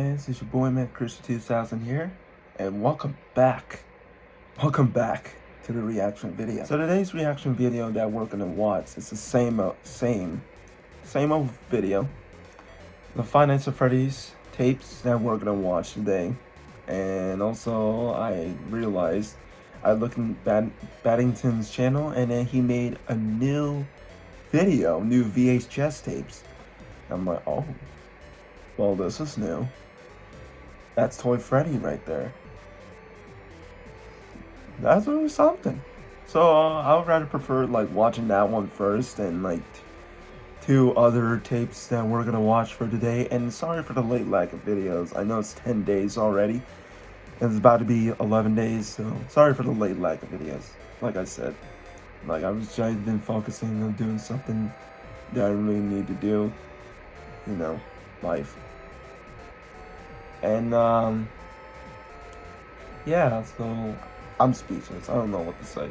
fans, it's your boy Matt Christian 2000 here, and welcome back, welcome back to the reaction video. So today's reaction video that we're gonna watch is the same, uh, same, same old video. The Five of Freddy's tapes that we're gonna watch today, and also I realized I looked in Bad Baddington's channel, and then he made a new video, new VHS tapes. I'm like, oh. Well, this is new. That's Toy Freddy right there. That's really something. So uh, I would rather prefer like watching that one first and like two other tapes that we're gonna watch for today. And sorry for the late lack of videos. I know it's 10 days already. And it's about to be 11 days, so sorry for the late lack of videos. Like I said, like I was I've been focusing on doing something that I really need to do. You know, life. And um yeah, so I'm speechless. I don't know what to say.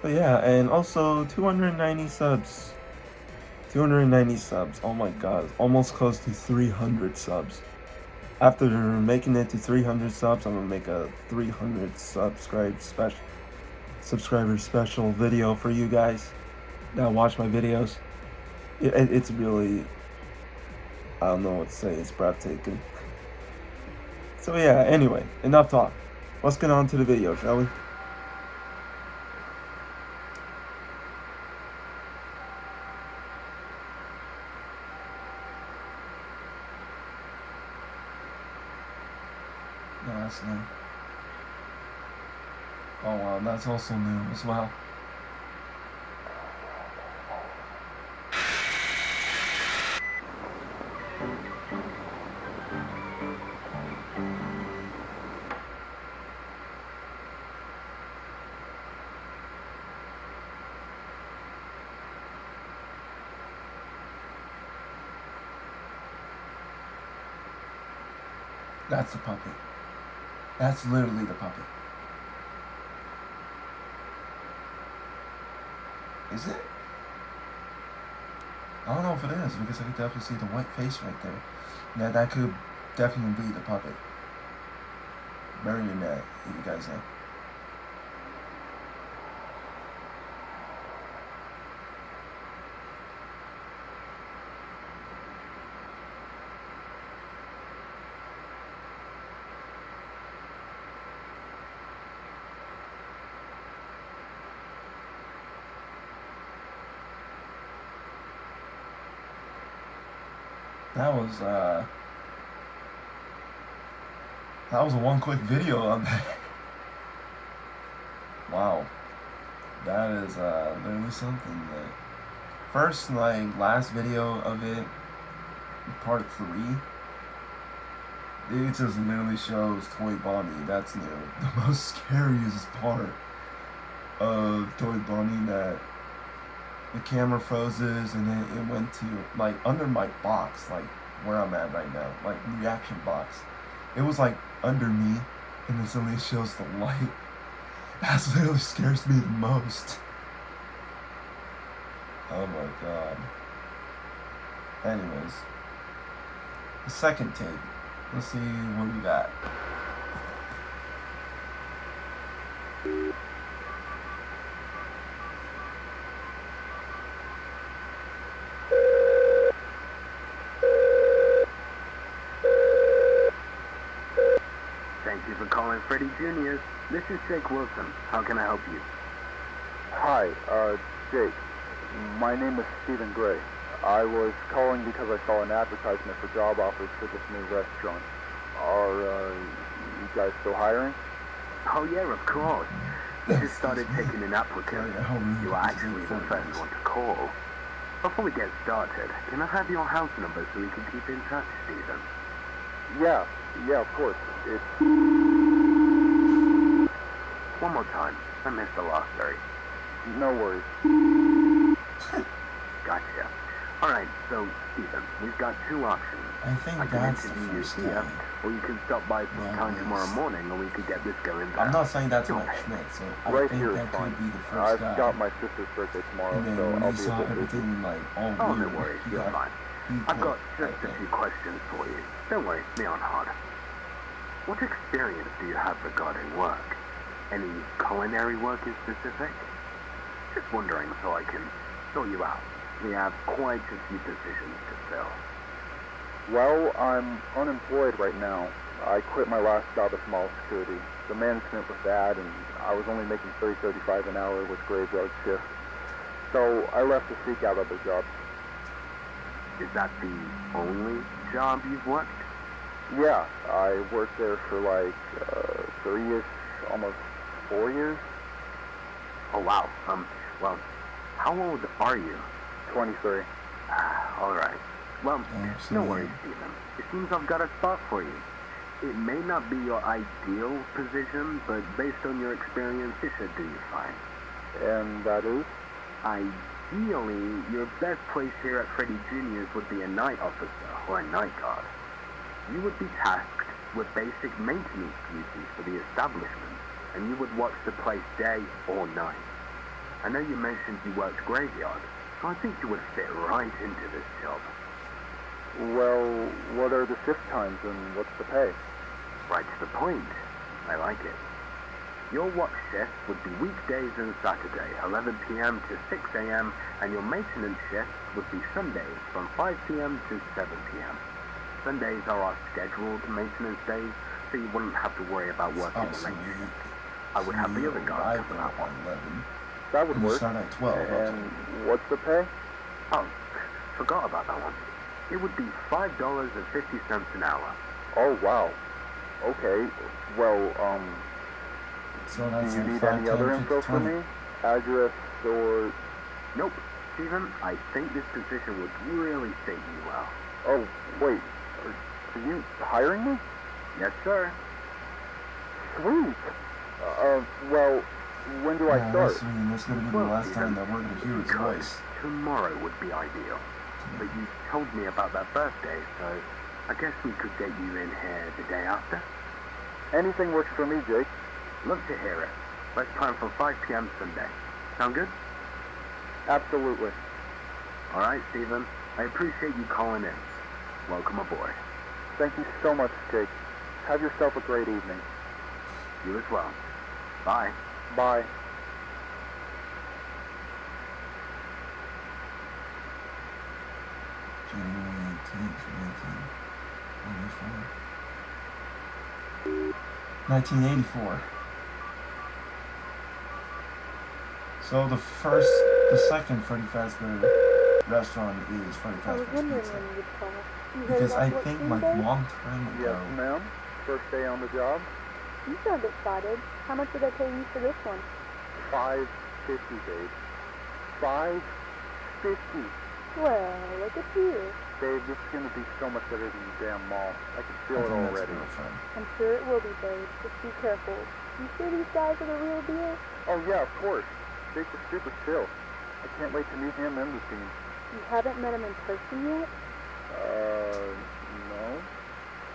So yeah, and also 290 subs. 290 subs. Oh my god, almost close to 300 subs. After making it to 300 subs, I'm gonna make a 300 subscribe special subscriber special video for you guys that watch my videos. It, it, it's really I don't know what to say. It's breathtaking. So yeah, anyway, enough talk. Let's get on to the video, shall we? No, that's new. Oh wow, that's also new as well. That's the puppet. That's literally the puppet. Is it? I don't know if it is because I can definitely see the white face right there. Now that could definitely be the puppet. Marionette, if you guys know. That was uh that was a one quick video of that. wow. That is uh literally something that first like last video of it part three it just literally shows Toy Bonnie. That's new. The most scariest part of Toy Bonnie that the camera freezes and then it went to like under my box, like where I'm at right now, like reaction box. It was like under me and then suddenly shows the light. That's literally scares me the most. Oh my god. Anyways. The second tape. Let's see what we got. Thank you for calling Freddy Jr. This is Jake Wilson. How can I help you? Hi, uh, Jake. My name is Stephen Gray. I was calling because I saw an advertisement for job offers for this new restaurant. Are, uh, you guys still hiring? Oh yeah, of course. We just started taking in applicants. You are actually the first one to call. Before we get started, can I have your house number so we can keep in touch, Stephen? Yeah, yeah, of course. It's One more time. I missed the last three. no worries. Gotcha. Alright, so, Stephen, we've got two options. I think I can that's the interview you first here, or you can stop by sometime Yeah, tomorrow morning and we could get this going I'm not saying that's Go what ahead. Schmidt, so I Right think here is that fine. could be the 1st I've guy. got my sister's birthday tomorrow, and then so when I'll he be saw a bit busy. everything like all Oh, no weird, worries, he you're fine. I've got just a few questions for you. Don't worry, me on hard. What experience do you have regarding work? Any culinary work in specific? Just wondering so I can fill you out. We have quite a few positions to fill. Well, I'm unemployed right now. I quit my last job at Mall Security. The management was bad, and I was only making 30 35 an hour with graveyard shift. So I left to seek out other jobs. Is that the only job you've worked? Yeah, I worked there for like uh, three-ish, almost four years. Oh wow. Um. Well, how old are you? 23. Ah, all right. Well, no worries, Stephen. It seems I've got a spot for you. It may not be your ideal position, but based on your experience, it should do you fine. And that is? Ideally, your best place here at Freddy Jr.'s would be a night officer or a night guard. You would be tasked with basic maintenance duties for the establishment, and you would watch the place day or night. I know you mentioned you worked graveyard, so I think you would fit right into this job. Well, what are the shift times and what's the pay? Right to the point. I like it. Your watch shift would be weekdays and Saturday, 11 p.m. to 6 a.m., and your maintenance shift would be Sundays from 5 p.m. to 7 p.m. Sundays are our scheduled maintenance days, so you wouldn't have to worry about working Oh, the so late you, shift. I would have the you other guys arrive cover at that one. 11. That would And you work. start at 12. And Okay. what's the pay? Oh, forgot about that one. It would be $5.50 an hour. Oh, wow. Okay. Well, um, So do you need any 10, other 15, info from 20. me? Address or... Nope. Stephen, I think this position would really fit you well. Oh, wait. Are, are you hiring me? Yes, sir. Sweet. Uh, well, when do I Yeah, start? that's, I mean, that's gonna be the Well, last time that we're gonna hear his voice. tomorrow would be ideal. But you told me about that birthday, so I guess we could get you in here the day after. Anything works for me, Jake. Love to hear it. Let's plan for 5 p.m. Sunday. Sound good? Absolutely. All right, Stephen. I appreciate you calling in. Welcome aboard. Thank you so much, Jake. Have yourself a great evening. You as well. Bye. Bye. January 18th, 1984. 1984. So the first, the second Freddy Fazbear restaurant is Freddy I was Fazbear's Pizza. when you'd. You heard Because I what think Tuesday? like long time ago, Yes, ma'am. First day on the job. You sound excited. How much did I pay you for this one? Five fifty, babe. Five fifty. Well, look at you. Babe, this is gonna be so much better than the damn mall. I can I feel it already. I'm sure it will be, babe. Just be careful. You sure these guys are the real deal? Oh yeah, of course. Jake's is super chill. I can't wait to meet him and the team. You haven't met them in person yet? Uh, no.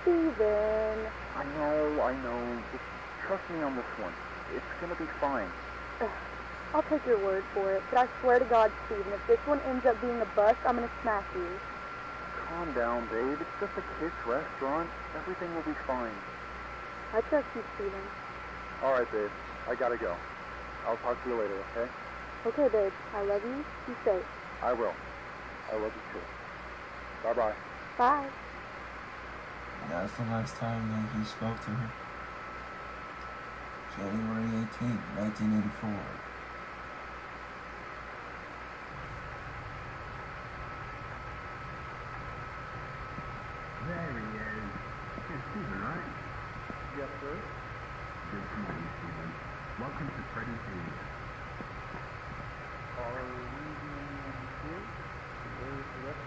Steven. I know, I know. Just trust me on this one. It's gonna be fine. Ugh, I'll take your word for it, but I swear to God, Steven, if this one ends up being a bust, I'm gonna smack you. Calm down, babe. It's just a kid's restaurant. Everything will be fine. I trust you, Steven. All right, babe. I gotta go. I'll talk to you later, okay? Okay, babe. I love you. Be safe. I will. I love you too. Bye-bye. Bye. That's the last time that he spoke to her. January 18th, 1984. There he is. It's Stephen, right? Yes, sir. Good to meet you, Stephen. Welcome to Freddy Jr. Are we doing here? The rest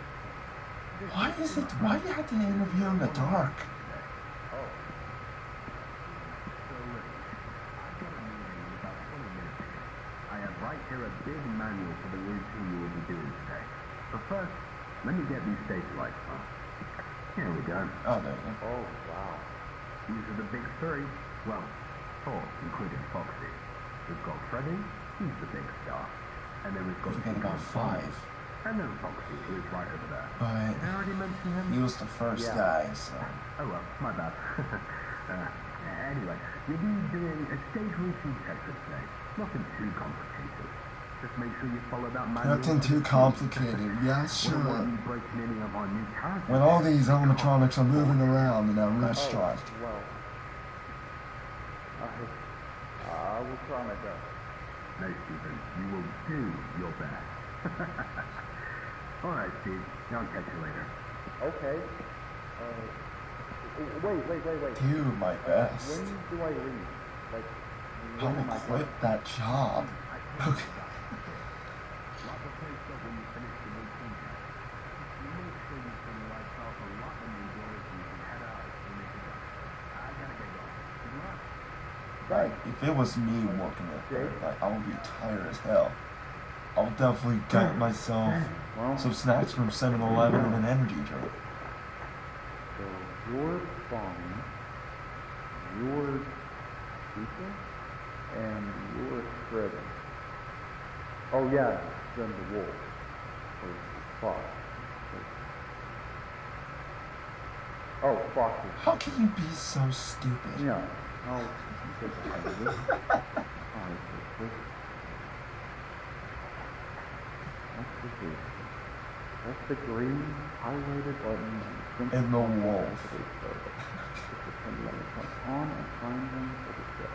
of Why is it? Why do you have to interview in the dark? Oh. So listen, I've got a meeting in about 20 minutes. I have right here a big manual for the routine you will be doing today. But first, let me get these stage lights on. Here we go. Oh, there you go. Oh, wow. These are the big three. Well, four, including Foxy. We've got Freddy, he's the big star. And then we've got Forget about Secret Boss. five. And know Foxy, he was right over there. But Did I already mention him? he was the first Yeah. guy, so Oh well, my bad. uh, anyway, you'll be doing a stage routine test for today. Nothing too complicated. Nothing to too the T. complicated. Yeah, Wouldn't want sure. you breaking any of our new characters. When all these animatronics are moving around in a restaurant. Oh, well, I, I will try my best. No, Stephen, you will do your best. all right, Steve. I'll catch you later. Okay. Uh, wait, wait, wait, wait. Do my best. When do I leave? Like, I when am will I quit that job. Okay. Lock the place up when you finish the routine test. You make sure you turn the lights off and lock them indoors and you can head out as soon as you're done. I gotta get going. Good luck. Like, if it was me working there, like, I would be tired as hell. I'll definitely get myself Well, some snacks from 7-Eleven and an energy drink. so you're fine. You're Lisa? And you're Shredder. Oh yeah, then the wolf. Or Fox. Oh, Fox How can you be so stupid? Yeah. I'll take the height of this. I'll take this. That's the green. That's the green highlighted button. on And the on wolf. activate startup. This will turn the on and prime them for the set.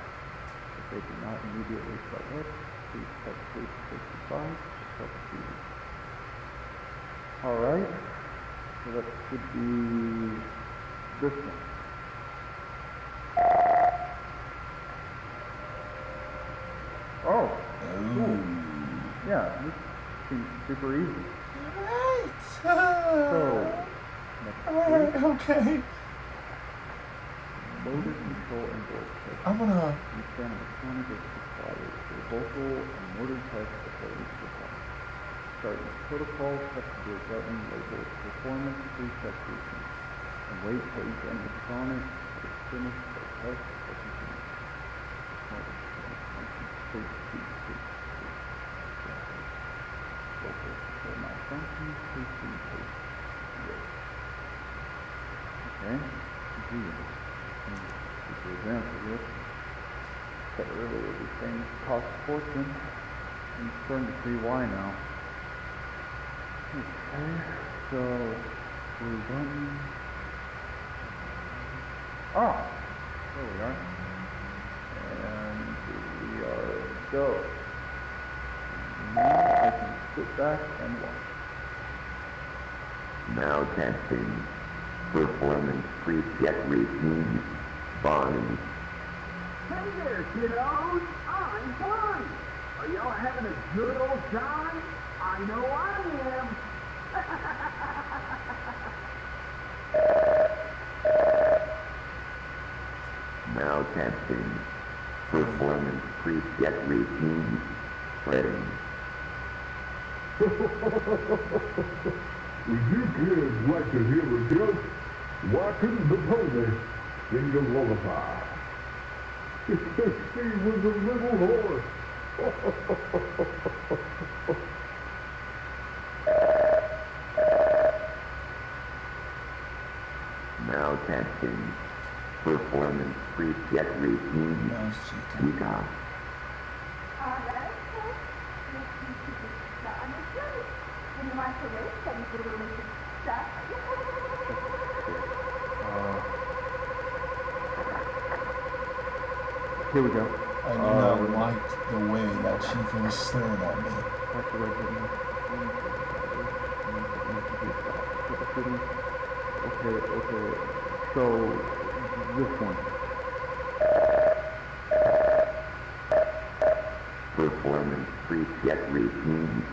If they do not immediately start up, please press space to take the side to start the TV. Alright. So that should be this one. Oh, Ooh. Yeah, this seems super easy. Alright. So, Alright, okay. motor control and test. I'm gonna. Understand electronic is required for vocal and motor test before each performance. Start with protocol, check the button labeled performance preset routine. And wait for each animatronic to finish the test or continue. Motor, malfunction, please, please, please, please. Vocal control Okay, continue. Super example here. Said earlier these things cost a fortune. I'm starting to see why now. Okay, so blue button. Ah, there we are. And we are go. Now I can sit back and watch. Now testing. Performance preset routine. Fine. Hey there, kiddos! I'm fine! Are y'all having a good old time? I know I am! Now testing. Performance preset routine. Ready. Would you kids like to hear a joke? Why couldn't the pony sing a lullaby? she was a little horse. Now testing. Performance preset routine. No, she can. We got. Alright, so let's see if you can start on the show. In the microwave, some delicious stuff. Here we go. I do not um, like the way that she was staring at me. Okay, okay. So this one. Performance preset routine.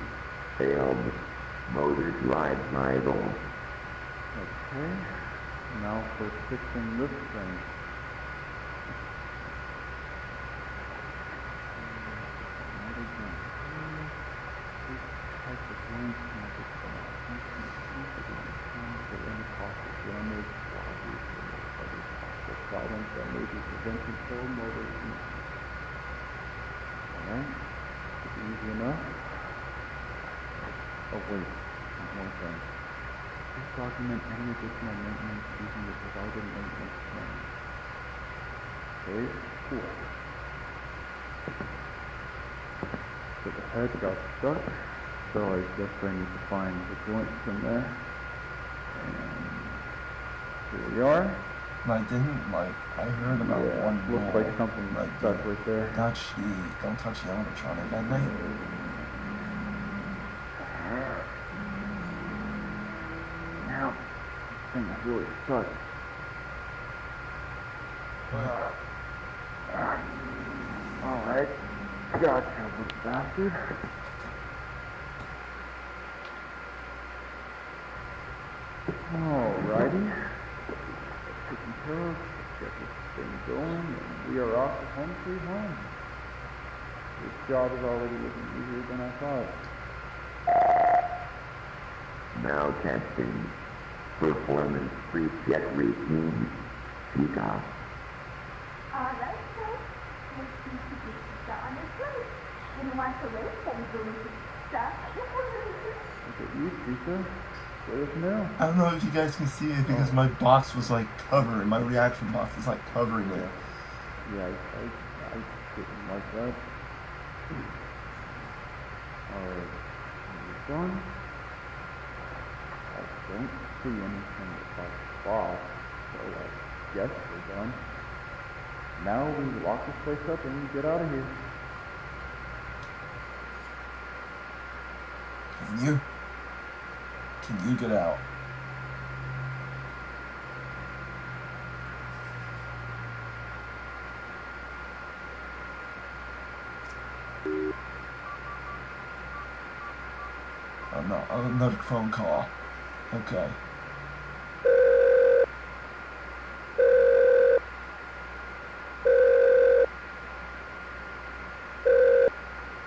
Failed. Motor drive idle. Okay. Now for fixing this thing. Problems that may be prevented for motor. Alright? Easy enough. Oh wait. more thing. Please document any additional maintenance using the provided maintenance plan. Okay, cool. So the head got stuck, so I guess I need to find the joint from there. And here we are. I didn't like. I heard about yeah, one looks like something like stuck right there. Touch the. Don't touch the animatronic at night. Now, this thing is really stuck. Alright, gotcha, little bastard. Alrighty. Taken care of. Get this thing going, and we are off to home sweet home. This job is already looking easier than I thought. Now testing. Performance preset routine. Speak off. All right, sir. Let's see if you can on the plate. When you want to race, then you go stuff. Look at you, Teresa. Let us know. I don't know if you guys can see it because oh. my box was like covering. My reaction box was like covering it. Yeah, I, I, I didn't like that. Alright, we're done. Don't see anything about boss, so guess we're done. Now we lock this place up and get out of here. Can you? Can you get out? Oh no, another phone call. Okay.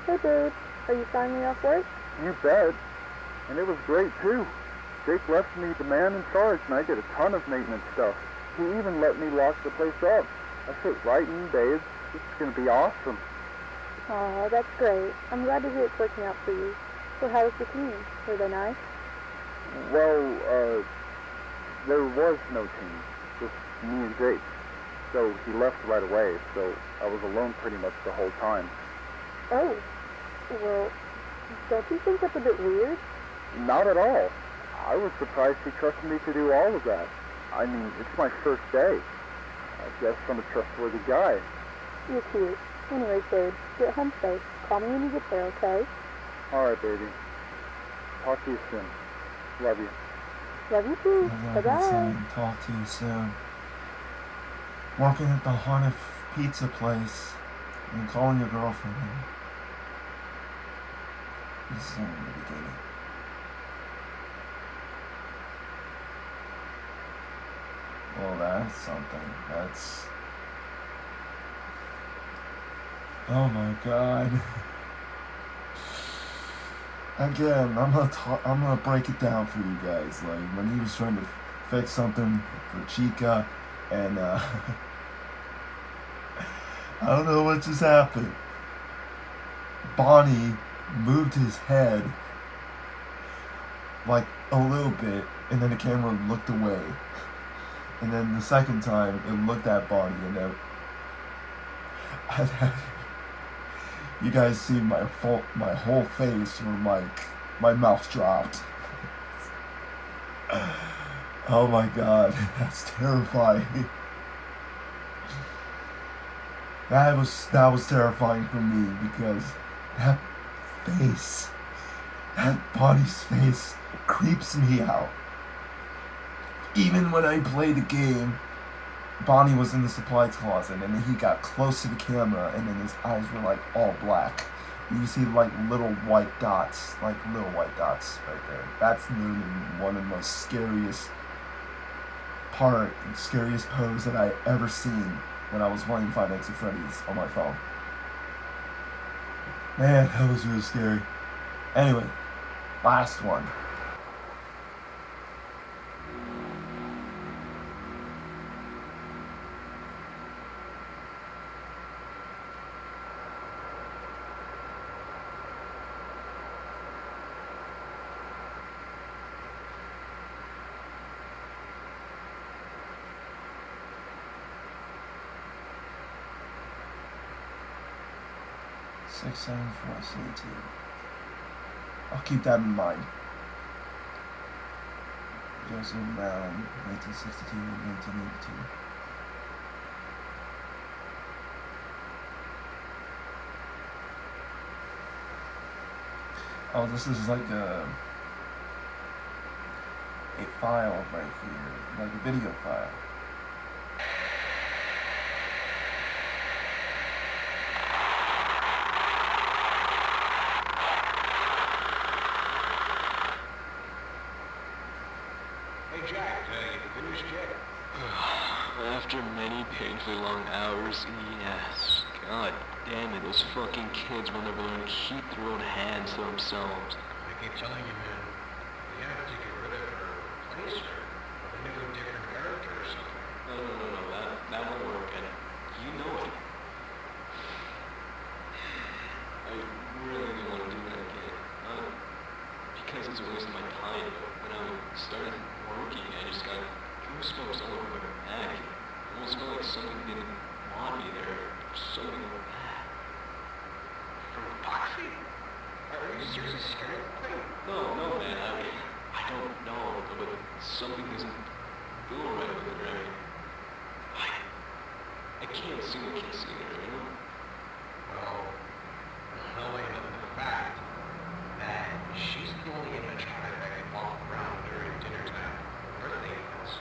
Hey, dude. Are you signing me off work? You bet. And it was great too. Jake left me the man in charge and I did a ton of maintenance stuff. He even let me lock the place up. I fit right in, babe. This is gonna be awesome. Oh, that's great. I'm glad to hear it's working out for you. So how was the team? Were they nice? Well, uh, there was no team, just me and Jake. So he left right away, so I was alone pretty much the whole time. Oh, well, don't you think that's a bit weird? Not at all. I was surprised he trusted me to do all of that. I mean, it's my first day. I guess I'm a trustworthy guy. You're cute. Anyways, babe, get home safe. Call me when you get there, okay? Alright, baby. Talk to you soon. Love you. Love you too. Bye-bye. you. Talk to you soon. Working at the haunted pizza place and calling your girlfriend. This is only the beginning. Well, that's something. That's. Oh my god. Again, I'm gonna talk, I'm gonna break it down for you guys. Like when he was trying to fix something for Chica, and uh, I don't know what just happened. Bonnie moved his head like a little bit, and then the camera looked away. And then the second time, it looked at Bonnie, and then you guys see my full, my whole face, where like my mouth dropped. oh my god, that's terrifying. That was that was terrifying for me because that face, that body's face, creeps me out. Even when I play the game, Bonnie was in the supply closet and then he got close to the camera and then his eyes were like all black. You see like little white dots, like little white dots right there. That's literally one of the most scariest part, scariest pose that I ever seen when I was playing Five Nights at Freddy's on my phone. Man, that was really scary. Anyway, last one. 674 I'll keep that in mind. Joseph Brown, 1962 um, 1982. Oh, this is like a a file right here, like a video file. After many painfully long hours, yes. God damn it, those fucking kids will never learn to keep their own hands to themselves. I keep telling you, man, we have to get rid of her, replace her with a new, different character or something. No, no, no, no, that, that won't work, and you know it. I really don't want to do that again. Not because it's a waste of my time, but when I started working, I just got goosebumps all over my back. It almost felt like something didn't want me there, or something like that. From Foxy? Of the thing? No, no, man, I, mean, I don't know, but something doesn't feel right with her. I mean, I, I can't see what can't see her, you know? Well, no way of the fact that she's the only image that can walk around during dinner time, birthday events.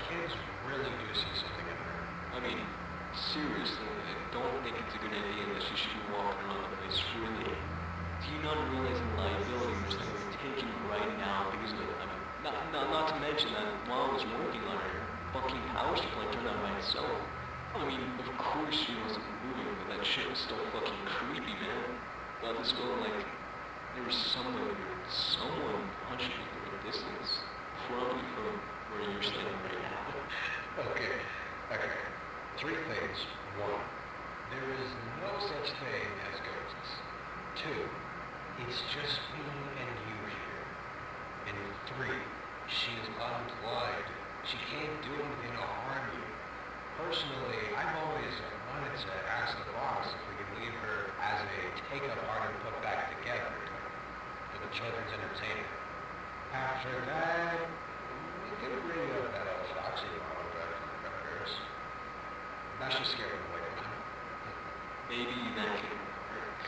Kids really do see something in her. I mean, seriously, I don't think it's a good idea that she should be walking around the place freely. Do you not realize the liability risk that we're taking right now because of it? I mean, not, not that while I was working on her, fucking power supply turned on by itself. I mean, of course she wasn't moving, but that shit was still fucking creepy, man. But this girl, like there was someone, someone punching me from a distance, probably from where you're standing right now. Okay, okay. Three things. One, there is no such thing as ghosts. Two, it's just me and you here. And three, she is unplugged. She can't do anything to harm you. Personally, I've always wanted to ask the boss if we could leave her as a take-up art and put back together for the children's entertainment. After that, we could bring up that old Foxy model back from the Bears. Now she's scared of away from him. Maybe that could work.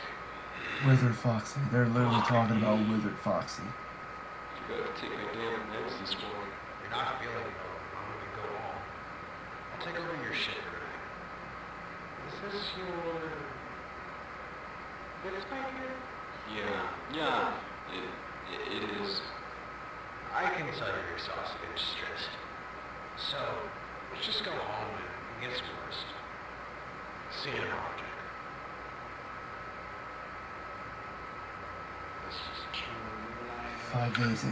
Withered Foxy. They're literally talking about Withered Foxy. Forgot take my damn meds this morning. You're not feeling well. I'm gonna go home. I'll take over your shit for tonight. Is this your... This right here? Yeah, yeah, it, it, it is. I can tell you're exhausted and stressed. So, let's just go home and get some rest. See you tomorrow, Jack. This is Caroline. Five days that he's been working there. Wait for the dog to come out. Jack. yeah, right. Trying to sell some bullshit about velocity.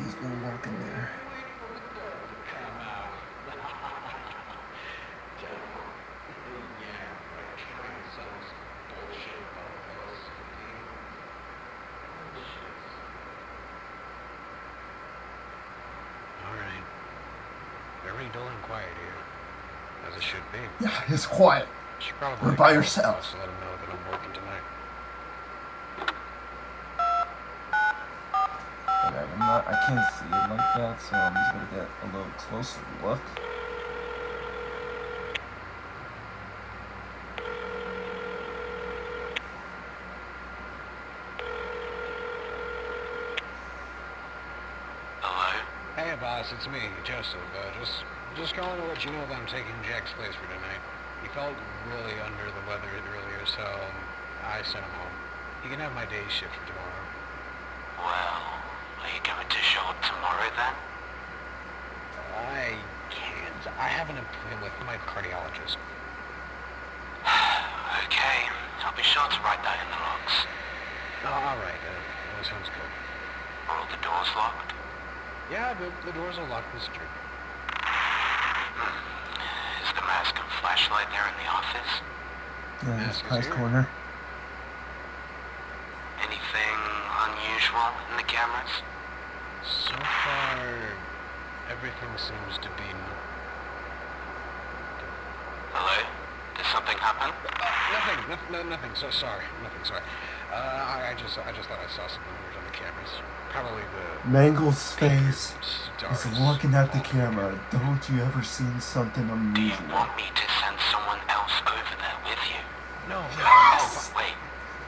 Bullshit. Alright. Very dull and quiet here. As it should be. Yeah, it's quiet. You're by yourself. us To let him know that I'm working tonight. Okay, I'm not, I can't see it like that, so I'm just gonna get a little closer look. Hello? Hey, boss, it's me, Joseph. Uh, just, just calling to let you know that I'm taking Jack's place for tonight. He felt really under the weather earlier, so I sent him home. He can have my day shift for tomorrow. Well, are you going to show up tomorrow then? I can't. I have an appointment with my cardiologist. okay, I'll be sure to write that in the logs. Oh, all right, uh, that sounds good. Are all the doors locked? Yeah, the, the doors are locked Mr. secure. Is the mask and flashlight there in the office? Yeah, Yes, this it's price here. corner. Anything unusual in the cameras? So far, everything seems to be... Hello? This something happen? Uh, nothing. No, no, nothing. So sorry. Nothing. Sorry. Uh, I, I just, I just thought I saw something weird on the cameras. Probably the. Mangle's face stars. is looking at the camera. Don't you ever seen something unusual? Do you want me to send someone else over there with you? No, no. Oh, wait.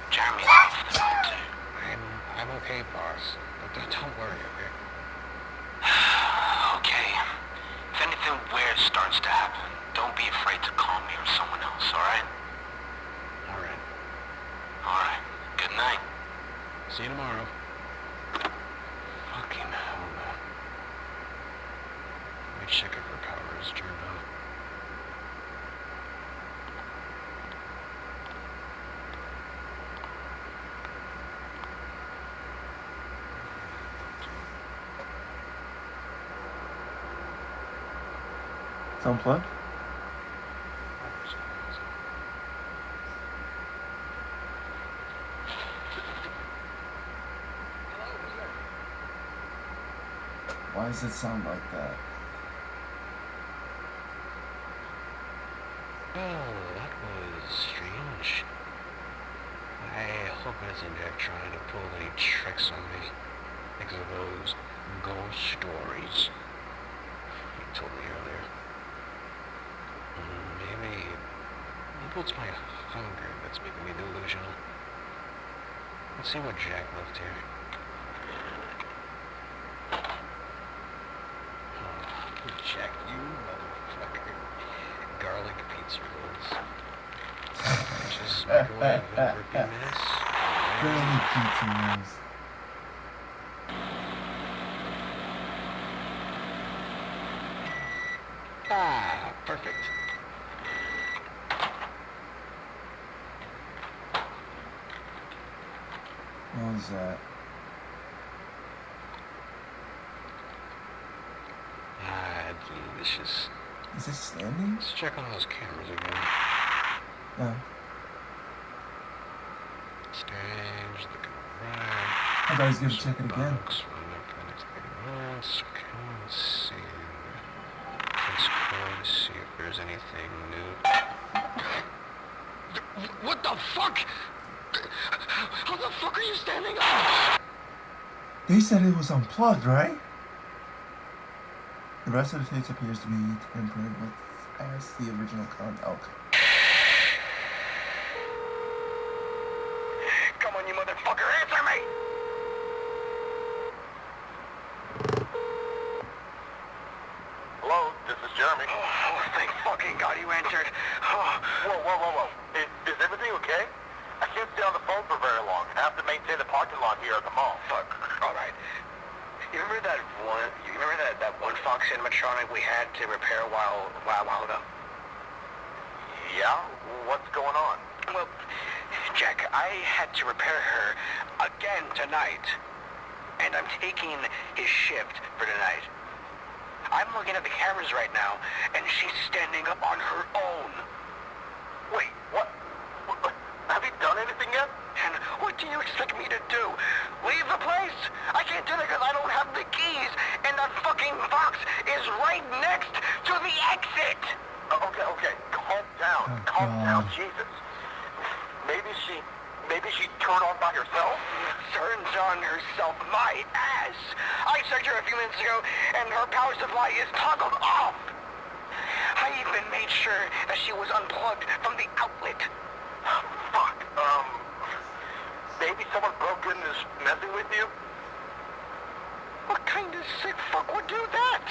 Jeremy's off the phone too. I'm, I'm okay, boss. Don't, don't worry. Okay. If anything weird starts to happen, don't be afraid to call me or someone else, alright? All right. Alright. Good night. See you tomorrow. Fucking hell, man. Let me check if her power is turned on. It's unplugged? Why does it sound like that? Oh, that was strange. I hope it isn't trying to pull any tricks on me. Because of those ghost stories he told me earlier. Maybe, maybe it's my hunger that's making me delusional. Let's see what Jack left here. Oh, Jack, you motherfucker. Garlic pizza rolls. Just microwave them for a few minutes. Barely pizza rolls. Ah, perfect. What was that? Ah, delicious. Is it standing? Let's check on those cameras again. No. Stage, looking right. I thought he was gonna check it again. Box, one up, the next thing else. Okay, let's see. Let's go to see if there's anything new. What the fuck? How the fuck are you standing up? They said it was unplugged, right? The rest of the tapes appears to be tampered with as the original content. Okay. Come on, you motherfucker, answer me! Hello, this is Jeremy. Oh, thank fucking God you answered. Oh. Whoa, whoa, whoa, whoa. Is, is everything okay? I can't stay on the phone for very long. I have to maintain the parking lot here at the mall. Fuck. All right. You remember that one? You remember that that one Fox animatronic we had to repair a while while while ago? Yeah? What's going on? Well, Jack, I had to repair her again tonight, and I'm taking his shift for tonight. I'm looking at the cameras right now, and she's standing up on her own. Wait, what? what? Have you done anything yet? And what do you expect me to do? Leave the place? I can't do that because I don't have the keys, and that fucking Fox is right next to the exit. Uh, okay, okay. Calm down. Oh, Calm down. Jesus. Maybe she... Maybe she turned on by herself? Turns on herself my ass. I checked her a few minutes ago, and her power supply is toggled off. I even made sure that she was unplugged from the outlet. Fuck. Um... Maybe someone broke in and is messing with you? What kind of sick fuck would do that?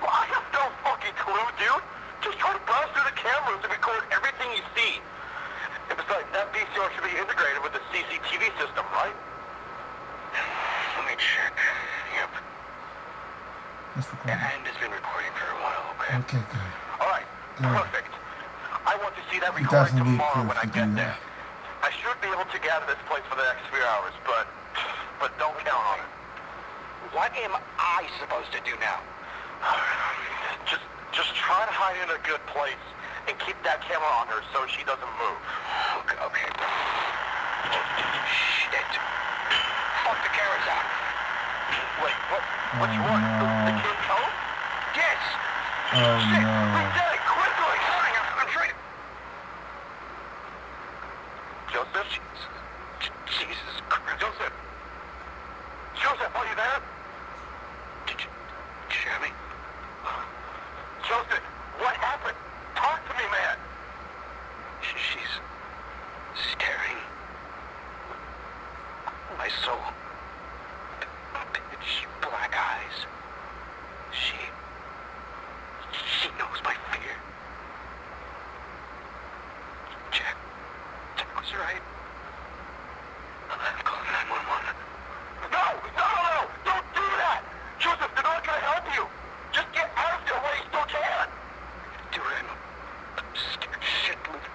Well, I have no fucking clue, dude. Just try to browse through the cameras and record everything you see. And besides, that VCR should be integrated with the CCTV system, right? Let me check. Yep. Let's record it. And it's been recording for a while, okay? Okay, good. All right. Good. Perfect. I want to see that You recording tomorrow when I get there. that. I should be able to gather this place for the next few hours, but but don't count on it. What am I supposed to do now? Just just try to hide in a good place and keep that camera on her so she doesn't move. Okay, okay. Shit. Fuck the cameras out. Wait, what? Which Oh, one? The, the um, oh, no. kid code? Yes! Oh Shit, no. did it quickly! Fine, I'm, I'm trying to... Jesus Christ. Joseph! Joseph, are you there? Did you, did you hear me? Joseph, what happened? Talk to me, man. She, she's staring. My soul. Pitch black eyes. She. She knows my fear. Jack. Jack was right. I've called 911. No, no, no, no! Don't do that! Joseph, they're not gonna help you! Just get out of there while you still can! Do it. I'm scared shitless.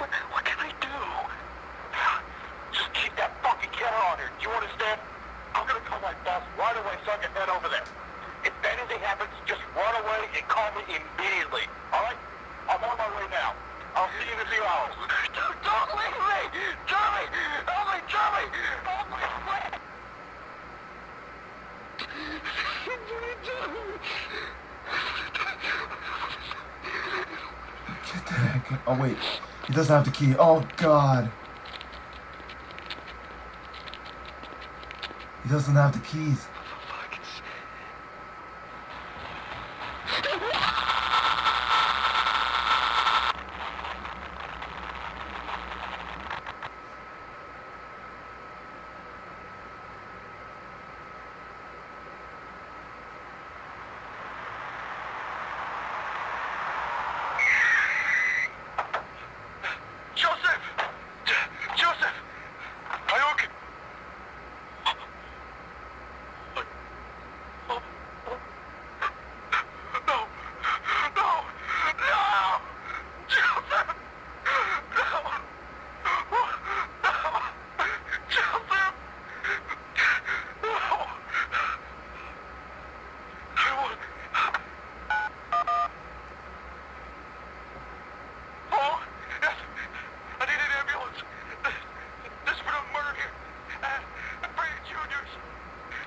What, what can I do? Just keep that fucking camera on her. Do you understand? I'm gonna call my boss right away so I can head over there. If anything happens, just run away and call me immediately. Alright? I'm on my way now. I'll see you in a few hours. Don't, don't leave me! Charlie! Help me, Charlie! Help me! Get the heck. Oh wait, he doesn't have the key. Oh god. He doesn't have the keys. Joseph! Joseph! Are you okay? No! No! No! Joseph! No! No! Joseph! No! I won't... Oh! Yes! I need an ambulance! There's been a murder here! Uh, Brady Juniors!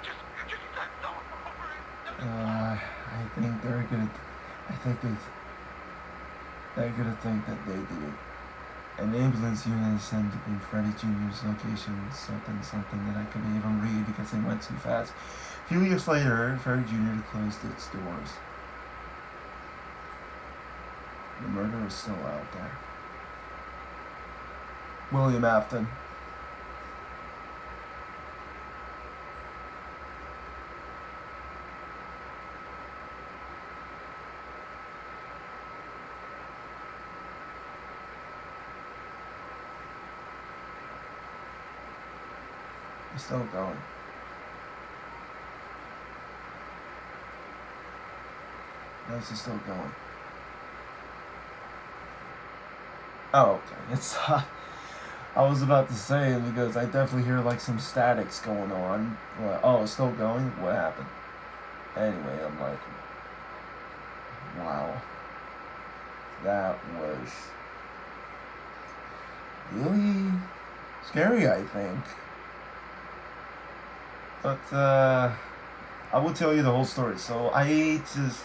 Just, just send someone over it! Uh, I think they're gonna. I think they. They're gonna think that they did. An ambulance unit is sent to Freddie Jr.'s location, something, something that I couldn't even read because it went too fast. A few years later, Freddie Jr. closed its doors. The murder is still out there. William Afton. It's still going. No, it's still going. Oh, okay. It's. Uh, I was about to say because I definitely hear like some statics going on. Well, oh, it's still going? What happened? Anyway, I'm like, wow. That was really scary, I think. But, uh, I will tell you the whole story. So I just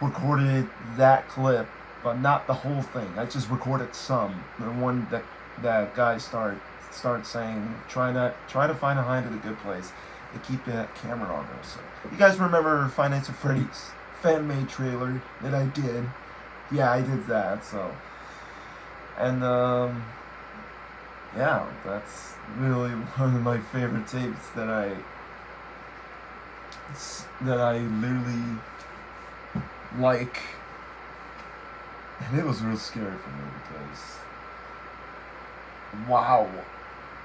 recorded that clip, but not the whole thing. I just recorded some. The one that that guy start start saying, try not try to find a hide at a good place and keep that camera on there. So you guys remember Five Nights at Freddy's fan made trailer that I did? Yeah, I did that. So and um yeah, that's really one of my favorite tapes that I that I literally like. And it was real scary for me because wow.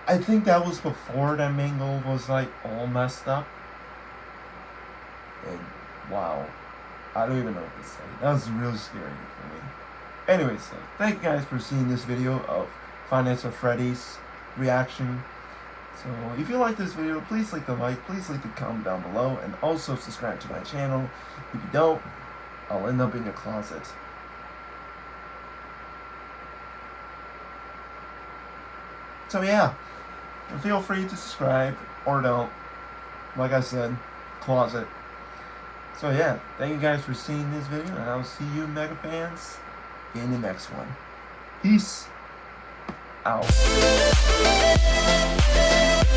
I think that was before that mangle was like all messed up. And wow. I don't even know what to say. That was real scary for me. Anyways, so thank you guys for seeing this video of Five Nights at Freddy's reaction. So if you like this video, please leave the like, please leave the comment down below, and also subscribe to my channel. If you don't, I'll end up in your closet. So yeah, feel free to subscribe, or don't. Like I said, closet. So yeah, thank you guys for seeing this video, and I'll see you Mega fans in the next one. Peace. out.